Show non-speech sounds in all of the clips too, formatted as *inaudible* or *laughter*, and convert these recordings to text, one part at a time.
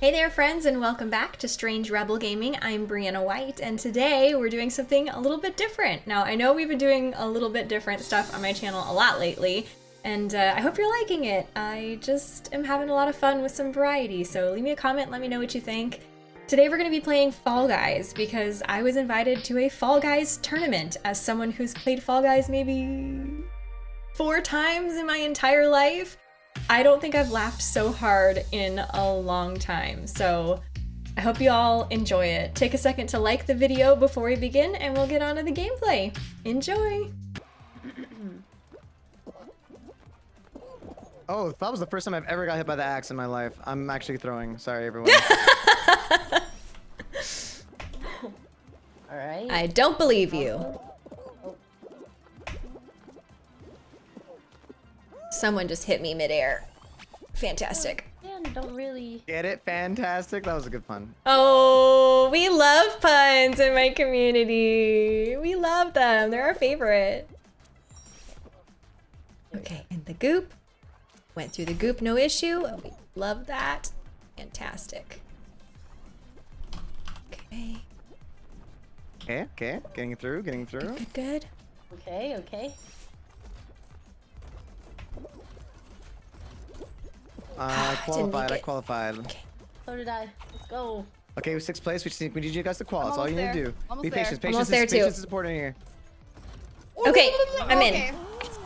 Hey there friends and welcome back to Strange Rebel Gaming. I'm Brianna White and today we're doing something a little bit different. Now I know we've been doing a little bit different stuff on my channel a lot lately and uh, I hope you're liking it. I just am having a lot of fun with some variety so leave me a comment, let me know what you think. Today we're going to be playing Fall Guys because I was invited to a Fall Guys tournament as someone who's played Fall Guys maybe four times in my entire life. I don't think I've laughed so hard in a long time, so I hope you all enjoy it. Take a second to like the video before we begin and we'll get on to the gameplay. Enjoy! *clears throat* Oh, that was the first time I've ever got hit by the axe in my life. I'm actually throwing. Sorry, everyone. *laughs* Alright. I don't believe you. Someone just hit me midair. Fantastic. Man, don't really. Get it? Fantastic. That was a good pun. Oh, we love puns in my community. We love them. They're our favorite. Okay, and the goop. Went through the goop, no issue. Oh, we love that. Fantastic. Okay, Okay, okay. Getting through, getting through. good, good. Okay, okay. Uh, ah, I qualified, I it. qualified. So did I. Let's go. Okay, with sixth place, we just need, we need you guys to qual. That's all almost you need to do. Almost Be there. patient. Patience, Almost is, there, patience is important here. Okay, I'm in. Okay. *laughs*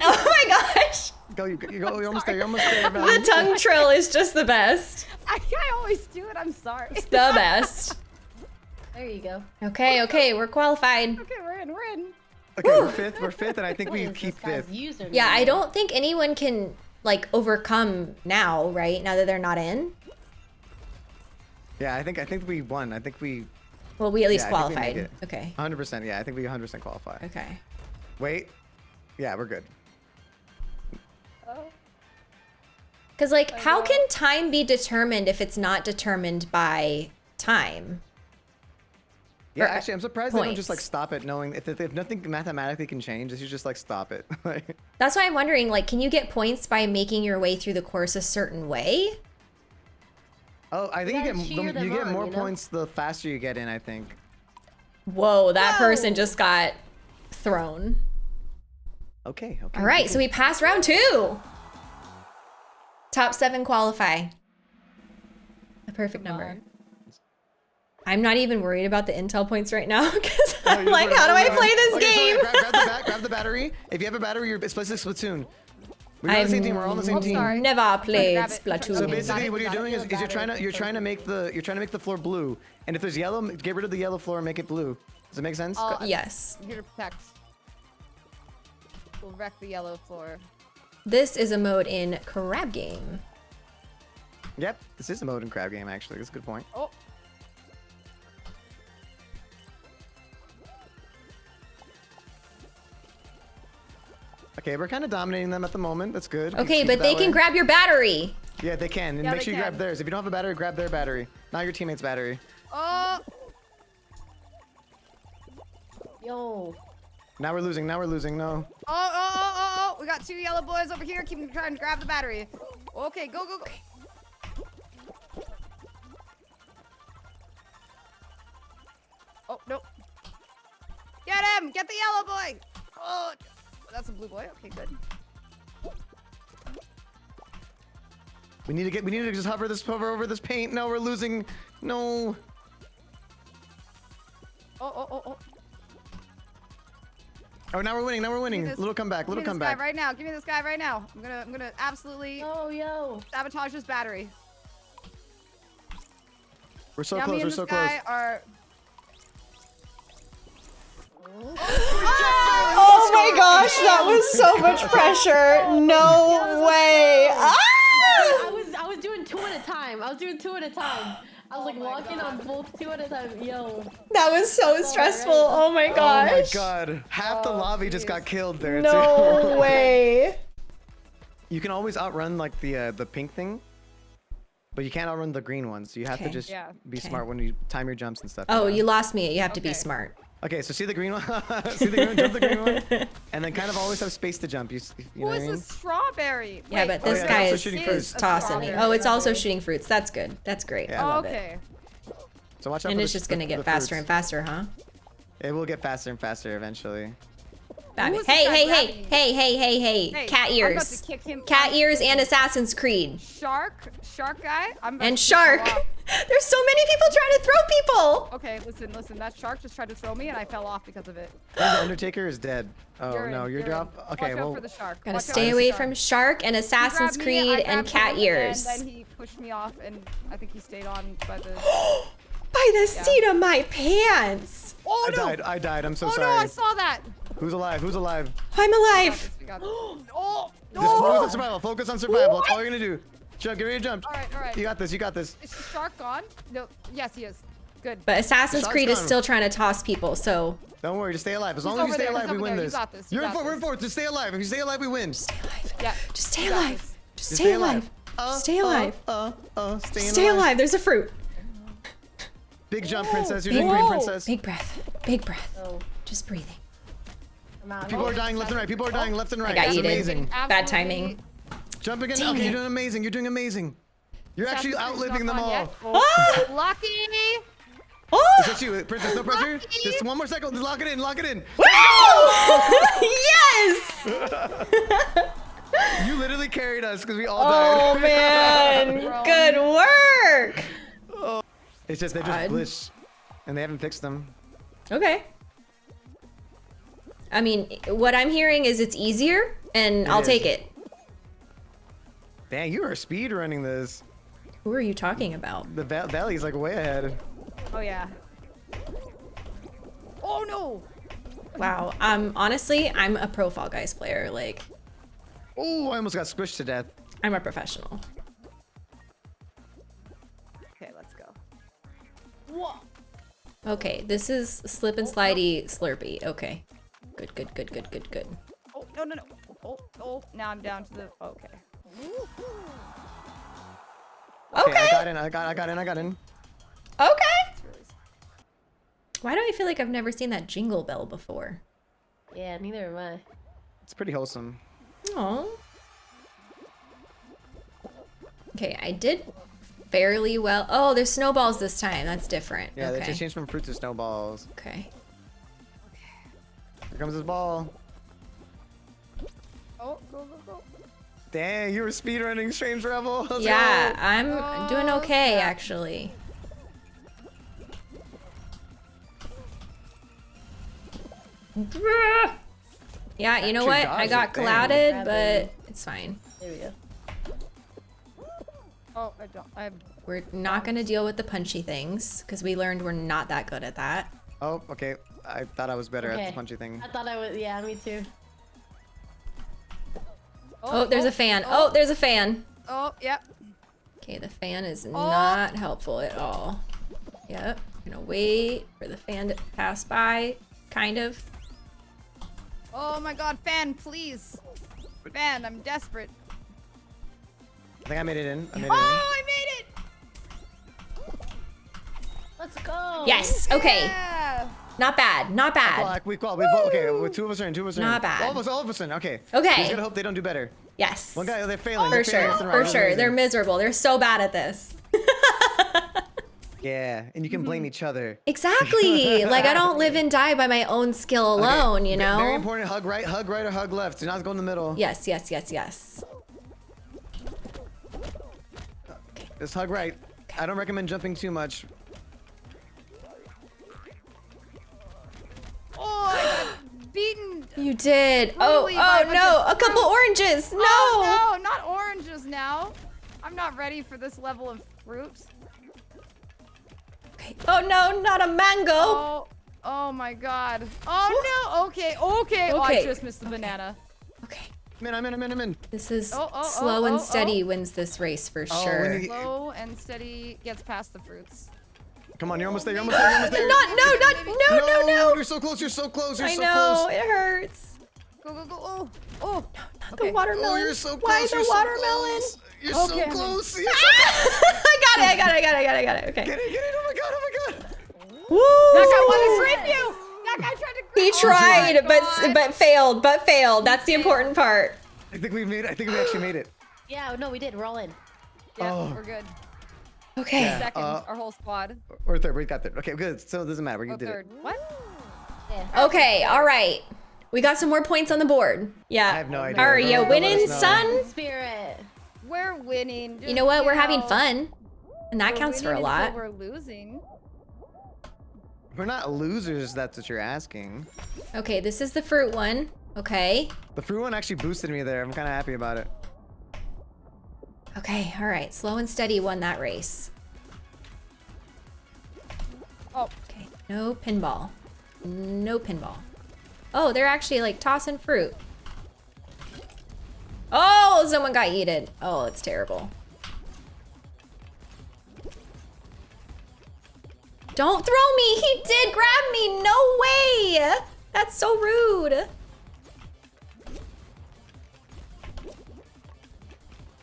Oh my gosh! Go, you, you go. You're almost there. You're almost there, The tongue trill is just the best. *laughs* I, I always do it. I'm sorry. It's the *laughs* best. There you go. Okay, okay, we're qualified. okay, we're in. We're in. Okay, we're fifth. We're fifth, and I think What we keep fifth. username? Yeah, I don't think anyone can like overcome now, right? Now that they're not in. Yeah, I think I think we won. I think we Well, we at least Yeah, I think we make qualified. Okay. 100%. Yeah, I think we 100% qualify. Okay. Wait. Yeah, we're good. Oh. Because like, I how know. can time be determined if it's not determined by time? Yeah, actually, I'm surprised they don't just like stop it, knowing if, if, if nothing mathematically can change, they should just like stop it. *laughs* That's why I'm wondering. Like, can you get points by making your way through the course a certain way? oh, I think gotta you cheer get the, you get on, more you know? points the faster you get in. I think. Whoa, that person just got thrown. Okay. Okay. All right, so we passed round two. Top seven qualify. A perfect number. on. I'm not even worried about the intel points right now *laughs* because Oh, I'm you're like, how do I play this Okay, so game? wait, grab, grab, the bat, grab the battery. If you have a battery, you're it's basically Splatoon. We're on the same team. We're all on the same Oh, team. sorry. Never played. Splatoon. So basically, what you're doing is, is you're trying to you're trying to make the you're trying to make the floor blue. And if there's yellow, get rid of the yellow floor and make it blue. Does it make sense? Oh, yes. I'm here to protect. We'll wreck the yellow floor. This is a mode in Crab Game. Yep. This is a mode in crab game actually. That's a good point. Oh. Okay, we're kind of dominating them at the moment. That's good. Okay, keep but they that can grab your battery. Yeah, they can. And Yeah, make sure you grab theirs. If you don't have a battery, grab their battery. Not your teammate's battery. Oh. Yo. Now we're losing. Now we're losing. No. Oh, oh, oh, oh, oh. We got two yellow boys over here. Keep trying to grab the battery. Okay, go, go, go. Oh, no. Get him! Get the yellow boy! Oh, that's a blue boy. Okay, good. We need to get. We need to just hover this hover over this paint. No, we're losing. No. Oh, oh, oh, oh. Oh, now we're winning. Now we're winning. this- Little comeback. Give me Little this guy comeback. right now. Give me this guy right now. I'm gonna, I'm gonna absolutely Oh, yo. sabotage this battery. We're so Yummy close. and We're this so close. guy are. That was so much *laughs* pressure. No way. Ah! I was I was doing two at a time. I was doing two at a time. I was like my walking on both two at a time. Yo. That was so stressful. Oh my gosh. Oh my god. Half the Oh, lobby just got killed there. No too. *laughs* way. You can always outrun like the uh, the pink thing, but you can't outrun the green ones. So you have Okay. to just Yeah. be Okay. smart when you time your jumps and stuff. Oh, know? you lost me. You have to be smart. Okay, so see the green one? *laughs* see the green one? Jump the green one, and then kind of always have space to jump. You, s- you know what I is mean? this strawberry? Yeah, Wait, but Oh, this yeah, guy also is, shooting is fruits. a tossing me. Oh, it's also shooting fruits. That's good. That's great. Yeah. Oh, love it. okay. So watch out And for it's the- just gonna get faster fruits. and faster, huh? It will get faster and faster eventually. Babby. is this Hey, hey, hey, hey, hey, hey, hey, Hey, Cat ears. to kick him- Cat ears and Assassin's Creed. Shark, shark guy. I'm And to kick him Shark. *laughs* There's so many people trying to throw people. Okay, listen, listen. That shark just tried to throw me, and I fell off because of it. I the Undertaker is dead. Oh You're no, in, you're, you're in. Okay, Watch well, out for the shark. Gotta Watch out stay the away shark. from Shark and Assassin's grabbed me, Creed and Cat ears. And then he pushed me off, and I think he stayed on by the. *gasps* *gasps* By the Yeah. seat of my pants. Oh I no! died. I died. I'm so oh sorry. no! I saw that. Who's alive? Who's alive? I'm We got alive. this, we got this. oh *gasps* *gasps* Just focus no! on survival. Focus on survival. That's all you're gonna do. Jump. Get ready to jump. All right, all right. You got this. You got this. Is the shark gone? No. Yes, he is. Good. But Assassin's Shark's Creed is still trying to toss people, so Don't worry. Just stay alive. As He's long as you stay there, he's alive, we win there. You this. got this, you You're in got fourth. We're in this. fourth. Just stay alive. If you stay alive, we win. stay alive. Yeah. Just stay alive. Just Just stay alive. Uh, Stay uh, alive. Uh, uh, staying Stay alive. There's a fruit. Big jump, princess. You're doing great, princess. big breath. Big breath. Oh, Just breathing. People are dying left and right. People are dying left and right. I got That's yeeted. amazing. Bad timing. Jump again. Dang okay, it. you're doing amazing. You're doing amazing. You're actually outliving them all. yet. Oh, Lucky! Oh! Is that you, princess? No pressure. Lucky. Just one more second. Just lock it in. Lock it in. Woo! *laughs* yes! *laughs* You literally carried us because we all Oh died. *laughs* man, good work. It's just they're just God. glitched, and they haven't fixed them. Okay. I mean, what I'm hearing is it's easier, and I'll is. take it. Dang, you are speed running this. Who are you talking about? The va- valley's like way ahead. Oh yeah. Oh no! Wow. Um, honestly, I'm a pro Fall Guys player. Like, Oh, I almost got squished to death. I'm a professional. Okay, this is slip and slidey slurpy. Okay. Good, good, good, good, good, good. Oh no no no! Oh oh! Now I'm down to the. Okay. Okay, Okay. I got in. I got. I got in. I got in. Okay. Why do I feel like I've never seen that jingle bell before? Yeah, neither am I. It's pretty wholesome. Oh. Okay, I did fairly well. Oh, there's snowballs this time. That's different. Yeah, they just changed from fruit to snowballs. Okay. Here comes this ball. Oh go go go! Dang, you were speed running Strange Rebel. *laughs* Let's Yeah, go. I'm oh, doing Oh, okay snap. actually. Yeah, you know what? I got it, clouded, but it's fine. There we go. Oh I don't. I. We're not gonna deal with the punchy things because we learned we're not that good at that. Oh, okay. I thought I was better at the punchy thing. I thought I was. Yeah, me too. Oh, oh there's a oh, fan. Oh. oh, there's a fan. Oh yep. Okay, the fan Oh. is not helpful at all. Yep. Gonna wait for the fan to pass by, kind of. Oh my God, fan, please. Fan, I'm desperate. I think I made it in. I made it Oh, in. I made it! Let's go. Yes. Okay. Yeah. Not bad. Not bad. Black, we call. We both, okay, well, two of us are in. Two of us are in. Not bad. All of us. All of us in. Okay. Okay. We just gotta hope they don't do better. Yes. One guy, oh, they're failing. For they're failing sure. left right. For sure. They're miserable. They're so bad at this. *laughs* Yeah, and you can mm-hmm. blame each other. Exactly. like I *laughs* don't live and die by my own skill Okay, alone, you know? Very important. Hug right, hug right, or hug left. Do not go in the middle. Yes, yes, yes, yes. Just hug right. I don't recommend jumping too much. Oh, I got beaten. You did. Oh, Totally by oh, a oh no. of A couple oranges. No. Oh, no, not oranges now. I'm not ready for this level of fruit. Okay. Oh no, not a mango. Oh, oh my god. Oh no. Okay, okay. Oh, I Okay, just missed the banana. Okay. I'm in, I'm in, I'm in, I'm in. This is Oh, oh, oh slow oh, and oh, oh. steady oh. wins this race for Oh, sure. when you- Slow and steady gets past the fruits. Come on, you're almost there, you're almost there, you're almost there. Not, no, not, no, no, no. You're so close, you're so close, you're I so know, close. it hurts. Go, go, go. Oh, oh. Not Okay. the watermelon. Oh, you're so close. Why you're the so watermelon? close. You're Okay, so I'm close. You're ah! so close. I got it, I got it, I got it, I got it, I got it. Okay. Get it, get it. Oh my god, oh my god. Woo! That guy wanted to you. That He tried, but but failed, but failed. That's the important part. I think we made. It. I think we actually made it. Yeah, no, we did. We're all in. Yeah, Oh. we're good. Okay. Yeah. Second, uh, our whole squad. Or third. We got third. Okay, good. So it doesn't matter. We Oh, did third. it. What? Yeah. Okay, all right. We got some more points on the board. Yeah. I have no idea. Are you winning, us son? Spirit. We're winning. You know what? We're having fun. And that we're counts for a lot. We're losing. We're not losers. That's what you're asking. Okay, this is the fruit one. Okay. The fruit one actually boosted me there. I'm kind of happy about it. Okay, all right. Slow and steady won that race. Oh, Okay, no pinball. No pinball. Oh, they're actually like tossing fruit. Oh, someone got yeeted. Oh, it's terrible. Don't throw me! He did grab me! No way! That's so rude.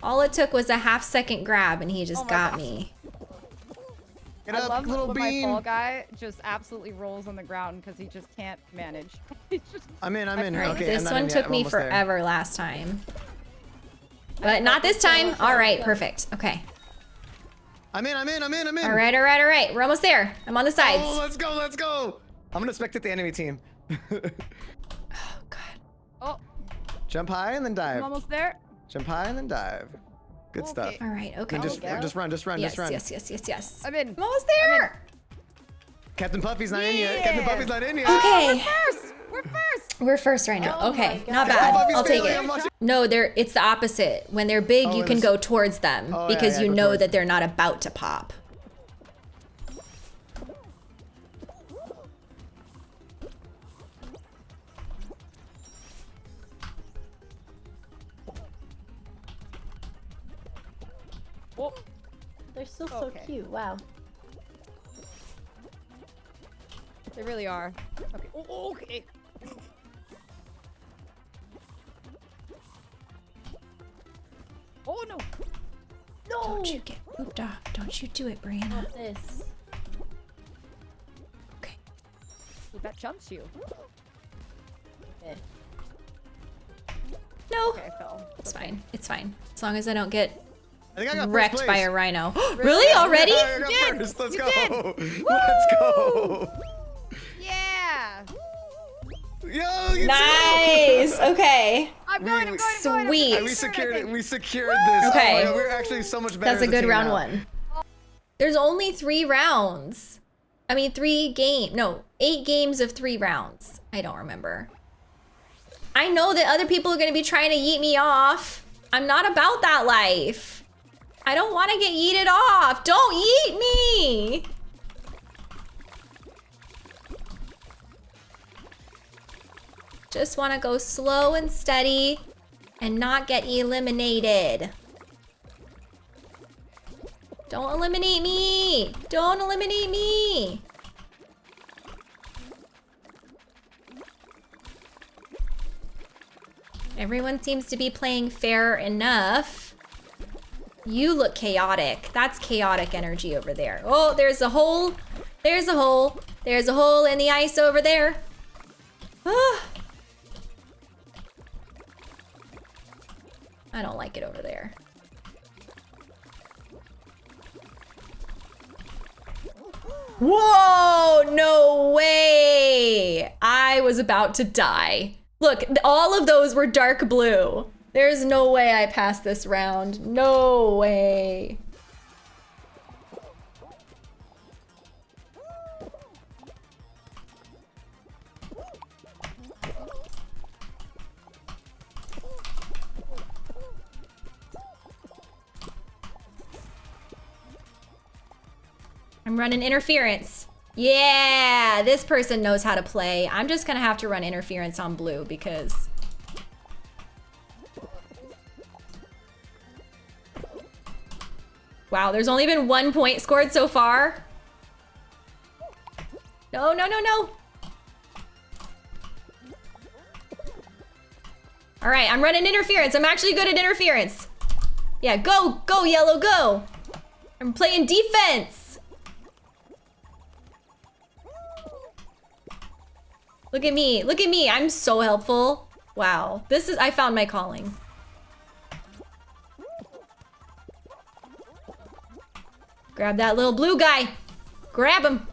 All it took was a half second grab and he just Oh got gosh. me. Get I love little when my bean. fall guy just absolutely rolls on the ground because he just can't manage. *laughs* Just I'm in. I'm in. Right. okay, I'm this one in yet. took me almost there. forever last time. But not this time. All right, perfect. Okay. I'm in. I'm in. I'm in. I'm in. All right, all right, all right. We're almost there. I'm on the Oh, sides. let's go. Let's go. I'm gonna spectate the enemy team. *laughs* Oh, God. oh, Jump high and then dive. I'm almost there. Jump high and then dive. Good stuff. All right, okay. And just, there. just run. Just run. yes, just run. yes, yes, yes, yes. I'm in. I'm almost there. Captain Puffy's not in yet. Captain Puffy's not in yet. Okay. First, we're first. We're first right now. Oh okay, not bad. I'll take it. No, they're it's the opposite. When they're big, Oh, you can go towards them Oh, because yeah, you know that they're not about to pop. Oh, They're still so Okay. cute. Wow. they really are. Okay. Oh, okay. Don't you get pooped off. Don't you do it, Brianna. Not this. Okay. That jumps you. Okay. No. Okay, I fell. It's fine. It's fine. As long as I don't get I think I got wrecked by a rhino. *gasps* really? Already? Yeah, I got did! first. *laughs* Let's You go. Let's go. Yeah. Yo, you Nice. Okay. I'm We- going. I'm we- going. I'm going. I'm Sweet. going, we secured it. think. We secured this. Okay. Oh we're actually so much better. That's a good round now. one. There's only three rounds. I mean, three game. No, eight games of three rounds. I don't remember. I know that other people are going to be trying to yeet me off. I'm not about that life. I don't want to get yeeted off. Don't yeet me. Just want to go slow and steady and not get eliminated. Don't eliminate me! Don't eliminate me! Everyone seems to be playing fair enough. You look chaotic. That's chaotic energy over there. Oh, there's a hole. There's a hole. There's a hole in the ice over there. Ah. I don't like it over there. Whoa, no way. I was about to die. Look, all of those were dark blue. There's no way I passed this round. No way. I'm running interference. Yeah, this person knows how to play. I'm just gonna have to run interference on blue because... Wow, there's only been one point scored so far. No, no, no, no. All right, I'm running interference. I'm actually good at interference. Yeah, go, go, yellow, go. I'm playing defense. Look at me. Look at me. I'm so helpful. Wow. This is, I found my calling. Grab that little blue guy. Grab him.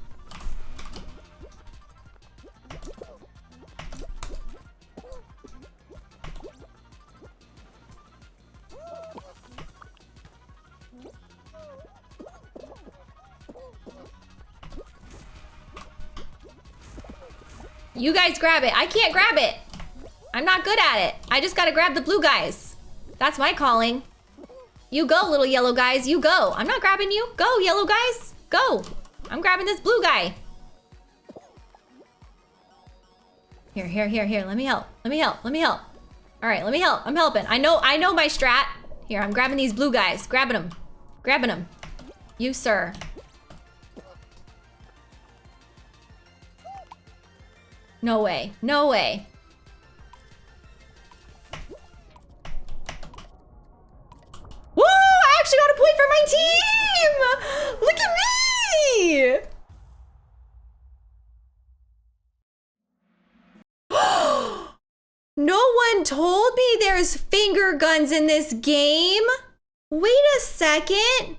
You guys grab it. I can't grab it. I'm not good at it. I just gotta grab the blue guys. That's my calling. You go, little yellow guys. You go. I'm not grabbing you. Go, yellow guys. Go. I'm grabbing this blue guy. Here, here, here, here. Let me help. Let me help. Let me help. All right, let me help. I'm helping. I know, I know my strat. Here, I'm grabbing these blue guys. Grabbing them. Grabbing them. You, sir. No way. No way. Woo! I actually got a point for my team! Look at me! *gasps* no one told me there's finger guns in this game. Wait a second.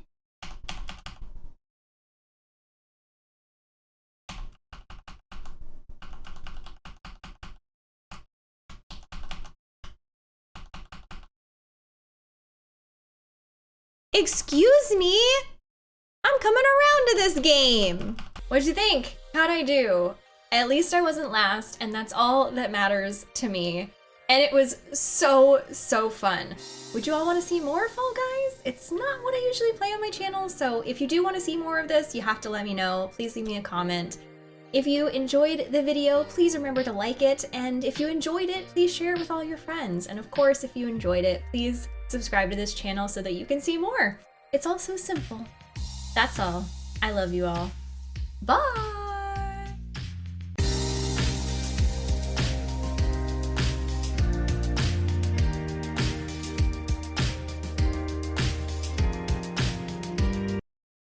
Excuse me? I'm coming around to this game. What'd you think? How'd I do? At least I wasn't last, and that's all that matters to me. And it was so, so fun. Would you all want to see more Fall Guys? It's not what I usually play on my channel, so if you do want to see more of this, you have to let me know. Please leave me a comment. If you enjoyed the video, please remember to like it, and if you enjoyed it, please share it with all your friends. And of course, if you enjoyed it, please subscribe to this channel so that you can see more. It's all so simple. That's all. I love you all. Bye!